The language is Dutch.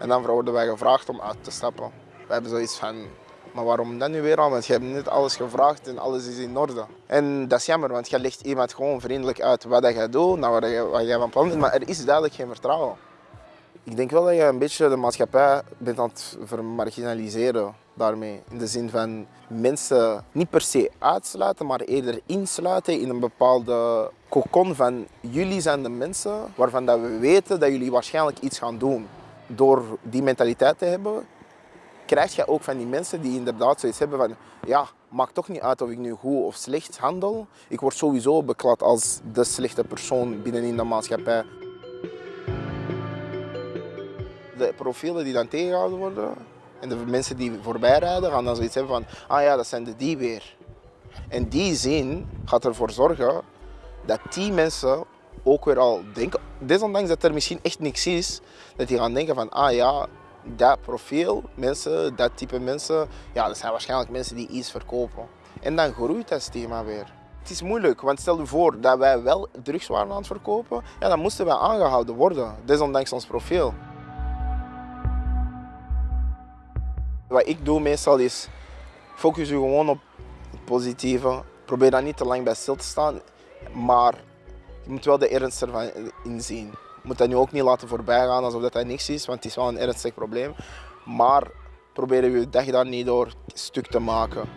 En dan worden wij gevraagd om uit te stappen. We hebben zoiets van, maar waarom dan nu weer al? Want je hebt net alles gevraagd en alles is in orde. En dat is jammer, want je legt iemand gewoon vriendelijk uit wat je doet, nou wat, wat jij van plan bent, maar er is duidelijk geen vertrouwen. Ik denk wel dat je een beetje de maatschappij bent aan het vermarginaliseren daarmee. In de zin van mensen niet per se uitsluiten, maar eerder insluiten in een bepaalde cocon van jullie zijn de mensen waarvan dat we weten dat jullie waarschijnlijk iets gaan doen. Door die mentaliteit te hebben, krijg je ook van die mensen die inderdaad zoiets hebben van ja, maakt toch niet uit of ik nu goed of slecht handel. Ik word sowieso beklad als de slechte persoon binnenin de maatschappij. De profielen die dan tegengehouden worden en de mensen die voorbij rijden gaan dan zoiets hebben van ah ja, dat zijn de die weer. En die zin gaat ervoor zorgen dat die mensen ook weer al denken, desondanks dat er misschien echt niks is, dat die gaan denken van ah ja, dat profiel, mensen, dat type mensen, ja, dat zijn waarschijnlijk mensen die iets verkopen. En dan groeit dat thema weer. Het is moeilijk, want stel je voor dat wij wel drugs waren aan het verkopen, ja, dan moesten wij aangehouden worden, desondanks ons profiel. Wat ik doe meestal is, focus je gewoon op het positieve. Probeer daar niet te lang bij stil te staan, maar je moet wel de ernst ervan inzien. Je moet dat nu ook niet laten voorbij gaan alsof dat, dat niks is, want het is wel een ernstig probleem. Maar probeer je dag daar niet door stuk te maken.